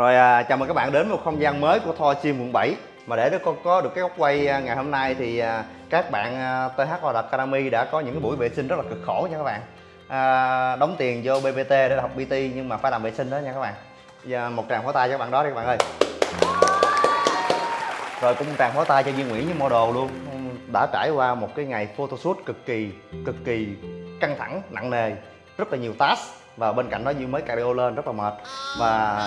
Rồi à, chào mừng các bạn đến một không gian mới của Thor Chim quận 7 Mà để con có được cái góc quay à, ngày hôm nay thì à, các bạn à, TH Hoạt Academy đã có những cái buổi vệ sinh rất là cực khổ nha các bạn. À, Đóng tiền vô BBT để học PT nhưng mà phải làm vệ sinh đó nha các bạn. Giờ một tràng pháo tay cho các bạn đó đi các bạn ơi. Rồi cũng một tràng pháo tay cho Duy Nguyễn với model luôn. Đã trải qua một cái ngày photoshoot cực kỳ cực kỳ căng thẳng, nặng nề Rất là nhiều task. Và bên cạnh đó Duy mới cardio lên rất là mệt. Và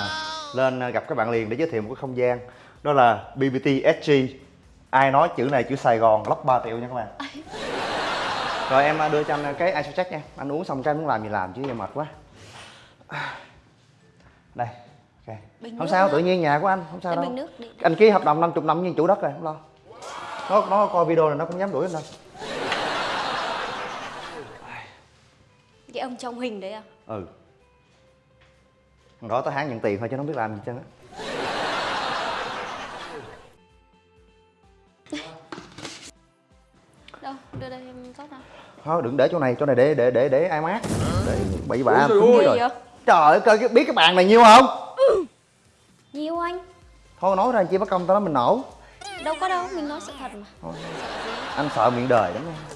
lên à, gặp các bạn liền để giới thiệu một cái không gian. Đó là BBT SG ai nói chữ này chữ Sài Gòn lóc 3 triệu nha các bạn. Rồi em à, đưa cho anh cái ice check nha. Anh uống xong cái muốn làm gì làm chứ giờ mệt quá. Đây ok. Bình không sao nữa. tự nhiên nhà của anh không sao Cái đâu. anh ký hợp đồng 50 năm với chủ đất rồi không lo. Nó nó coi video này nó cũng dám đuổi anh đâu. Cái ông trong hình đấy à? ừ đó tới hãng nhận tiền thôi chứ nó không biết làm gì á. Đâu, đưa đây em rót nào. Thôi đừng để chỗ này chỗ này để để để để ai mát. Để bậy bạ rồi. Vậy? trời ơi biết cái bàn này nhiêu không? Nhiều anh. Thôi nói ra chi mất công tao nói mình nổ. Đâu có đâu, mình nói sự thật mà. Anh sợ miệng đời lắm nha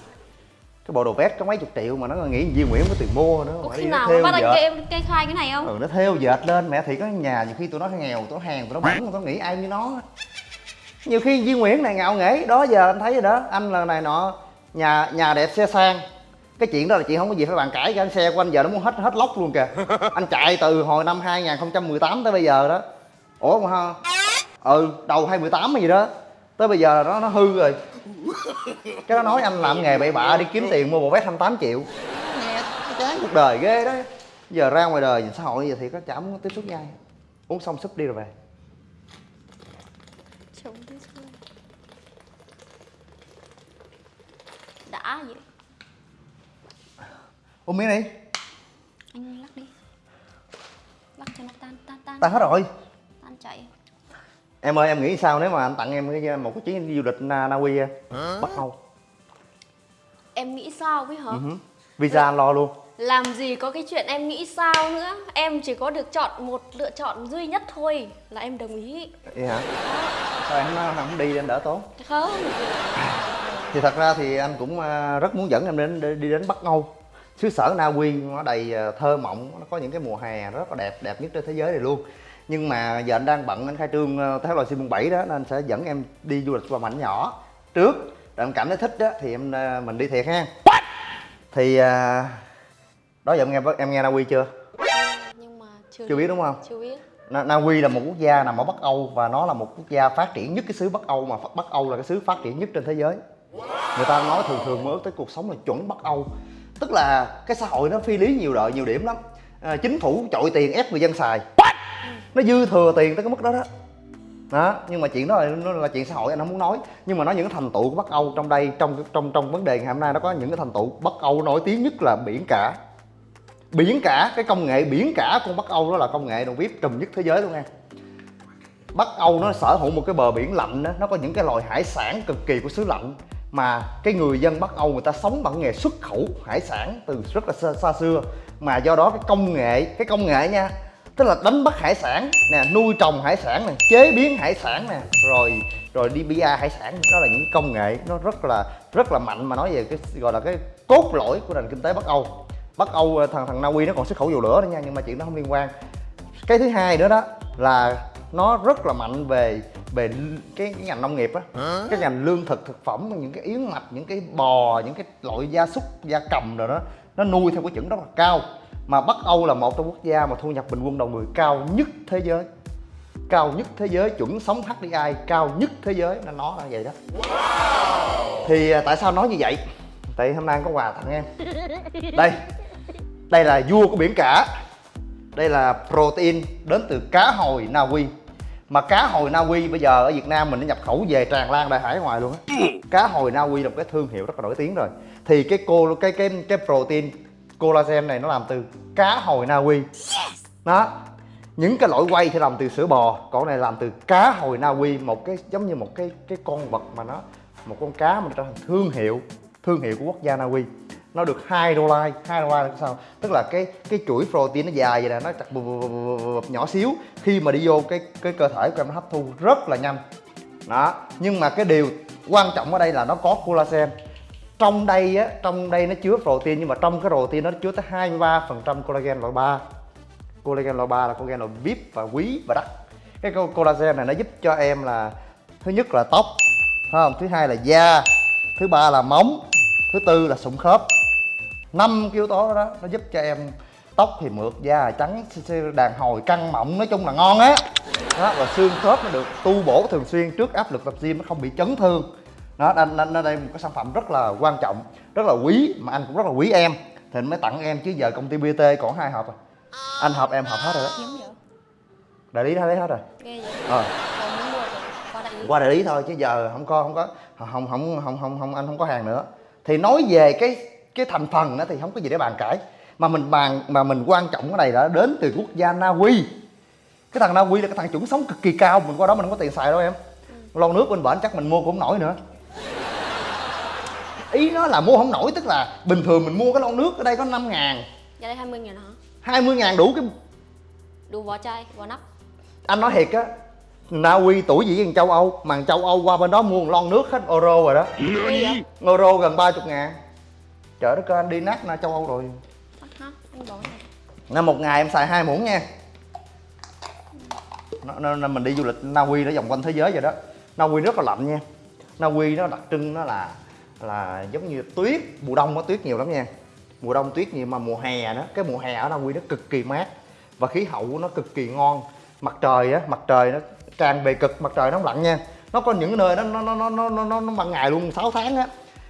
cái bộ đồ vest có mấy chục triệu mà nó nghĩ Duy Nguyễn có tiền mua nữa. Mà khi nào nó bắt anh dệt. kê, kê khai cái này không? ừ nó theo dệt lên. Mẹ thì có nhà nhiều khi tụi nó nghèo tụi nó hàng tụi nó bẩn tụi nó nghĩ ai như nó. Nhiều khi Duy Nguyễn này ngạo nghễ đó giờ anh thấy rồi đó. Anh là này nọ nhà nhà đẹp xe sang. Cái chuyện đó là chị không có gì phải bàn cãi cái anh xe của anh giờ nó muốn hết hết lốc luôn kìa. Anh chạy từ hồi năm 2018 tới bây giờ đó. Ủa mà ha? Ừ đầu 2018 hay gì đó. Tới bây giờ nó nó hư rồi cái nó nói anh làm nghề bậy bạ đi kiếm tiền mua bộ vest 28 triệu. Nghe chán cuộc đời ghê đó. Giờ ra ngoài đời nhìn xã hội giờ thì có chả muốn tiếp xúc với ai. Uống xong súp đi rồi về. Chồng sao? Đã vậy. Uống miếng đi. Anh lắc đi. Lắc cho nó tan, tan, tan. Tan hết rồi em ơi em nghĩ sao nếu mà anh tặng em cái một cái chuyến đi du lịch Na, Na Uy á, Bắc Âu Em nghĩ sao với hả? Ừ hứ. visa anh lo luôn. Làm gì có cái chuyện em nghĩ sao nữa? Em chỉ có được chọn một lựa chọn duy nhất thôi Là em đồng ý. Vậy hả? Sao em không, không đi anh đỡ tốn? Không. Thì thật ra thì anh cũng à, rất muốn dẫn em đến đi đi đến Bắc Âu. Xứ sở Na Uy nó đầy à, thơ mộng nó có những cái mùa hè rất là đẹp đẹp nhất trên thế giới này luôn nhưng mà giờ anh đang bận anh khai trương theo loài sim 7 đó nên anh sẽ dẫn em đi du lịch qua mảnh nhỏ trước rồi em cảm thấy thích đó thì em à, mình đi thiệt ha thì à, đó giờ em nghe em nghe Na Uy chưa Nhưng mà chưa chưa biết đúng không Chưa biết Na, Na Uy là một quốc gia nằm ở Bắc Âu và nó là một quốc gia phát triển nhất cái xứ Bắc Âu mà Bắc Âu là cái xứ phát triển nhất trên thế giới. Người ta nói thường thường mơ ước tới cuộc sống là chuẩn Bắc Âu. Tức là cái xã hội nó phi lý nhiều đợi nhiều điểm lắm. À, chính phủ chọi tiền ép người dân xài. Nó dư thừa tiền tới cái mức đó đó. Đó, nhưng mà chuyện đó là, nó là chuyện xã hội anh không muốn nói. Nhưng mà nói những cái thành tựu của Bắc Âu trong đây trong trong trong vấn đề ngày hôm nay nó có những cái thành tựu Bắc Âu nổi tiếng nhất là biển cả. Biển cả cái công nghệ biển cả của Bắc Âu đó là công nghệ đồng bếp trùm nhất thế giới luôn nha. Bắc Âu nó sở hữu một cái bờ biển lạnh đó, nó có những cái loài hải sản cực kỳ của xứ lạnh. Mà cái người dân Bắc Âu người ta sống bằng nghề xuất khẩu hải sản từ rất là xa, xa xưa. Mà do đó cái công nghệ cái công nghệ nha tức là đánh bắt hải sản nè nuôi trồng hải sản nè chế biến hải sản nè rồi rồi đi bia hải sản. Đó là những công nghệ nó rất là rất là mạnh mà nói về cái gọi là cái cốt lõi của nền kinh tế Bắc Âu. Bắc Âu thằng thằng Na Uy nó còn xuất khẩu dầu lửa nữa nha nhưng mà chuyện đó không liên quan. Cái thứ hai nữa đó là nó rất là mạnh về về cái, cái ngành nông nghiệp á. Cái ngành lương thực thực phẩm những cái yến mạch những cái bò những cái loại gia súc gia cầm rồi đó nó nuôi theo cái chuẩn rất là cao mà Bắc Âu là một trong quốc gia mà thu nhập bình quân đầu người cao nhất thế giới. Cao nhất thế giới chuẩn sống HDI cao nhất thế giới. Nên nó là vậy đó. Thì à, tại sao nói như vậy? Tại hôm nay có quà tặng em. Đây. Đây là vua của biển cả. Đây là protein đến từ cá hồi Na Uy mà cá hồi Na Uy bây giờ ở Việt Nam mình nó nhập khẩu về tràn lan đại hải ngoài luôn á. Cá hồi Na Uy là một cái thương hiệu rất là nổi tiếng rồi. Thì cái cô cái cái cái protein collagen này nó làm từ cá hồi Na Uy. Đó. Những cái loại quay thì làm từ sữa bò, còn này làm từ cá hồi Na Uy, một cái, giống như một cái cái con vật mà nó, một con cá mà trở thành thương hiệu thương hiệu của quốc gia Na Uy. Nó được hai đô la hai đô la là sao? Tức là cái cái chuỗi protein nó dài vậy nè, nó chặt nhỏ xíu. Khi mà đi vô cái cái cơ thể của em nó hấp thu rất là nhanh. Đó. Nhưng mà cái điều quan trọng ở đây là nó có collagen trong đây á, trong đây nó chứa protein, nhưng mà trong cái protein nó chứa tới 23% collagen loại 3 collagen loại 3 là collagen loại VIP và quý và đắt. Cái collagen này nó giúp cho em là, thứ nhất là tóc không? Thứ hai là da, thứ ba là móng, thứ tư là sụn khớp. Năm yếu tố đó, nó giúp cho em tóc thì mượt, da trắng đàn hồi, căng mọng nói chung là ngon á. Đó, và xương khớp nó được tu bổ thường xuyên trước áp lực tập gym, nó không bị chấn thương đó nên, nên, nên đây một cái sản phẩm rất là quan trọng rất là quý mà anh cũng rất là quý em. Thì anh mới tặng em chứ giờ công ty BT còn hai hộp à. Anh hợp em hợp hết rồi đó. Đại lý đã lấy hết rồi. Ghê vậy. Ờ. Rồi qua đại lý. Thôi chứ giờ không có không có không không không không không, anh không có hàng nữa. Thì nói về cái cái thành phần đó thì không có gì để bàn cãi. Mà mình bàn mà mình quan trọng cái này là đến từ quốc gia Na Uy. Cái thằng Na Uy là cái thằng chuẩn sống cực kỳ cao mình qua đó mình không có tiền xài đâu em. Lon nước bên bển chắc mình mua cũng nổi nữa ý nó là mua không nổi tức là bình thường mình mua cái lon nước ở đây có 5 ngàn. Giá đây 20 nghìn hả? 20 ngàn đủ cái đủ vỏ chai vỏ nắp. Anh nói thiệt á Na Uy tuổi gì với thằng châu Âu mà châu Âu qua bên đó mua một lon nước hết euro rồi đó. Euro gần 30 ngàn. Trời đất ơi anh đi nát na châu Âu rồi. Năm một ngày em xài hai muỗng nha. Nó, nó, nó mình đi du lịch Na Uy nó vòng quanh thế giới vậy đó. Na Uy rất là lạnh nha. Na Uy nó đặc trưng nó là là giống như tuyết mùa đông có tuyết nhiều lắm nha. Mùa đông tuyết nhiều mà mùa hè đó cái mùa hè ở Na Uy nó cực kỳ mát và khí hậu của nó cực kỳ ngon. Mặt trời á mặt trời nó tràn bề cực mặt trời nó không nha. Nó có những nơi nó nó nó nó nó nó, nó ban ngày luôn 6 tháng á.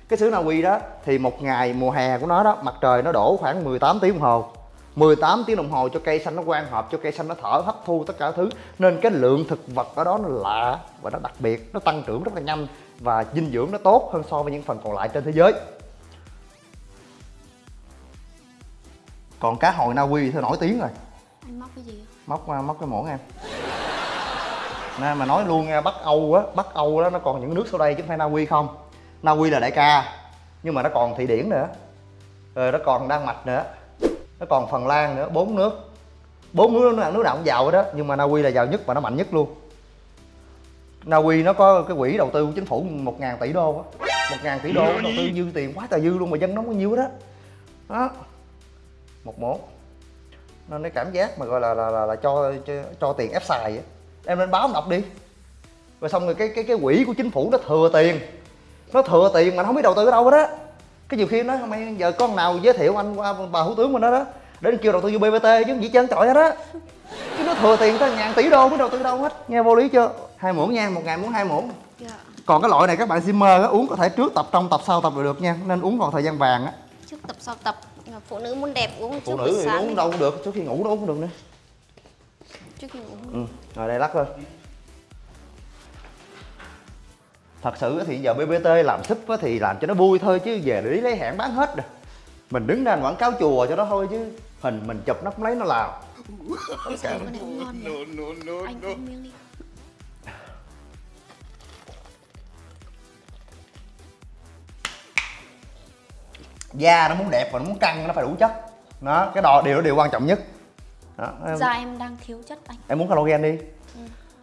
Cái xứ Na Uy đó thì một ngày mùa hè của nó đó mặt trời nó đổ khoảng 18 tiếng đồng hồ. 18 tiếng đồng hồ cho cây xanh nó quang hợp cho cây xanh nó thở hấp thu tất cả thứ. Nên cái lượng thực vật ở đó nó lạ và nó đặc biệt nó tăng trưởng rất là nhanh và dinh dưỡng nó tốt hơn so với những phần còn lại trên thế giới. Còn cá hồi Na Uy thì nổi tiếng rồi? Anh móc cái gì móc móc cái muỗng em nè mà nói luôn nha bắc âu á bắc âu đó nó còn những nước sau đây chứ không phải na uy không. Na uy là đại ca nhưng mà nó còn thụy điển nữa. Rồi nó còn đan mạch nữa nó còn phần lan nữa bốn nước. Bốn nước nó nước nào cũng giàu đó nhưng mà na uy là giàu nhất và nó mạnh nhất luôn. Na uy nó có cái quỹ đầu tư của chính phủ một ngàn tỷ đô á. một ngàn tỷ đô đầu tư dư tiền quá trời dư luôn mà dân nó có nhiêu đó đó. Một muỗng nên cái cảm giác mà gọi là là là, là cho, cho cho tiền ép xài á. Em lên báo đọc đi. Rồi xong rồi cái cái cái quỹ của chính phủ nó thừa tiền. Nó thừa tiền mà nó không biết đầu tư ở đâu hết á cái nhiều khi nó mày giờ con nào giới thiệu anh qua bà thủ tướng mình đó đó để kêu đầu tư vô bbt chứ không gì trơn trọi hết á chứ nó thừa tiền tới ngàn tỷ đô mới đầu tư đâu hết nghe vô lý chưa? Hai muỗng nha một ngày muốn hai muỗng. Dạ. Còn cái loại này các bạn simmer á uống có thể trước tập trong tập sau tập đều được nha nên uống còn thời gian vàng á. Trước tập sau tập. Phụ nữ muốn đẹp uống phụ nữ thì uống đâu cũng được trước khi ngủ nó uống cũng được nữa. Trước khi ngủ. Ừ rồi đây lắc lên thật sự thì giờ bbt làm súp á thì làm cho nó vui thôi chứ về để lấy hẹn bán hết rồi. Mình đứng ra quảng cáo chùa cho nó thôi chứ hình mình chụp nó không lấy nó làm. Ôi này cũng ngon anh miếng đi. Da nó muốn đẹp và nó muốn căng nó phải đủ chất. Đó cái đó điều đó điều quan trọng nhất. Đó em, da em đang thiếu chất anh. Em muốn collagen đi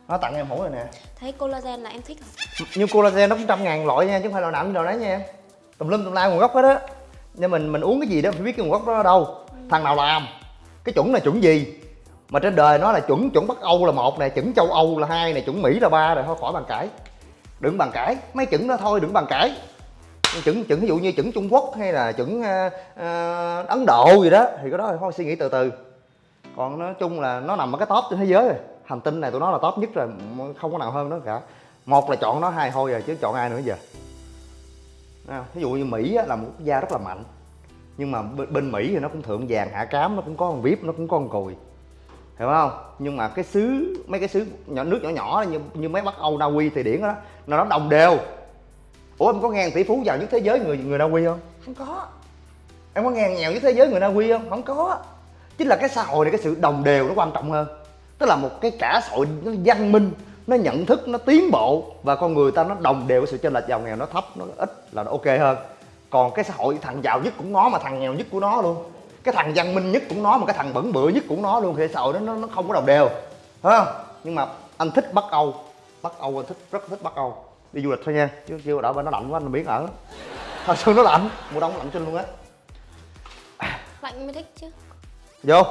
nó tặng em hổ rồi nè. Thấy collagen là em thích nhưng collagen nó cũng trăm ngàn loại nha chứ không phải loại nào cũng loại đấy nha tùm lum tùm la nguồn gốc hết á. Nhưng mình mình uống cái gì đó phải biết cái nguồn gốc đó ở đâu. Thằng nào làm? Cái chuẩn là chuẩn gì? Mà trên đời nó là chuẩn chuẩn bắc âu là một nè chuẩn châu âu là hai nè chuẩn mỹ là ba rồi thôi khỏi bàn cãi. Đừng bàn cãi mấy chuẩn đó thôi đừng bàn cãi. Chuẩn chuẩn ví dụ như chuẩn trung quốc hay là chuẩn ờ, ờ, ấn độ gì đó thì cái đó thì thôi suy nghĩ từ từ. Còn nói chung là nó nằm ở cái top trên thế giới rồi hành tinh này tụi nó là top nhất rồi không có nào hơn nó cả. Một là chọn nó hai thôi rồi chứ chọn ai nữa giờ? Ví dụ như mỹ á, là một quốc gia rất là mạnh. Nhưng mà bên, mỹ thì nó cũng thượng vàng hạ cám nó cũng có con vip nó cũng có con cùi. Hiểu không? Nhưng mà cái xứ mấy cái xứ nhỏ nước nhỏ nhỏ như như mấy bắc âu na uy thì điển đó nó nó đồng đều. Ủa em có nghe tỷ phú giàu nhất thế giới người người na uy không? Không có. Em có nghe nghèo nhất thế giới người na uy không? Không có. Chính là cái xã hội này cái sự đồng đều nó quan trọng hơn tức là một cái cả xã hội nó văn minh nó nhận thức nó tiến bộ và con người ta nó đồng đều cái sự chênh lệch giàu nghèo nó thấp nó ít là nó ok hơn. Còn cái xã hội thằng giàu nhất cũng nó mà thằng nghèo nhất của nó luôn. Cái thằng văn minh nhất cũng nó mà cái thằng bẩn bựa nhất cũng nó luôn. Thì xã hội đó nó, nó không có đồng đều không? Nhưng mà anh thích bắc âu bắc âu anh thích rất thích bắc âu. Đi du lịch thôi nha chứ chưa đợi bên nó lạnh quá anh biến ở. Thật sự nó lạnh mùa đông lạnh chân luôn á. Lạnh mới thích chứ. Vô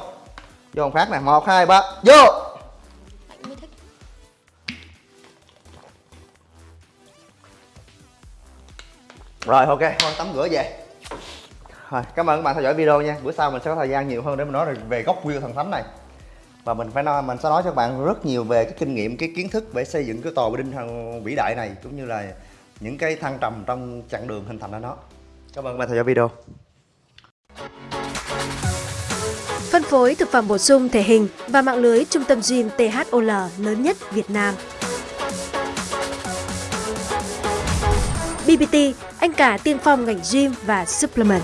vô phát nè, một, hai, ba, vô. Rồi, ok, thôi, tắm rửa về. Rồi cảm ơn các bạn theo dõi video nha. Bữa sau mình sẽ có thời gian nhiều hơn để mình nói về gốc view thần thánh này. Và mình phải nói, mình sẽ nói cho các bạn rất nhiều về cái kinh nghiệm, cái kiến thức để xây dựng cái tòa đinh vĩ đại này, cũng như là những cái thăng trầm trong chặng đường hình thành ra nó. Cảm ơn các bạn theo dõi video. Phối thực phẩm bổ sung thể hình và mạng lưới trung tâm gym THOL lớn nhất Việt Nam. BBT, anh cả tiên phong ngành gym và supplement.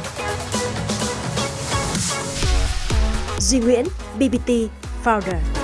Duy Nguyễn, BBT Founder.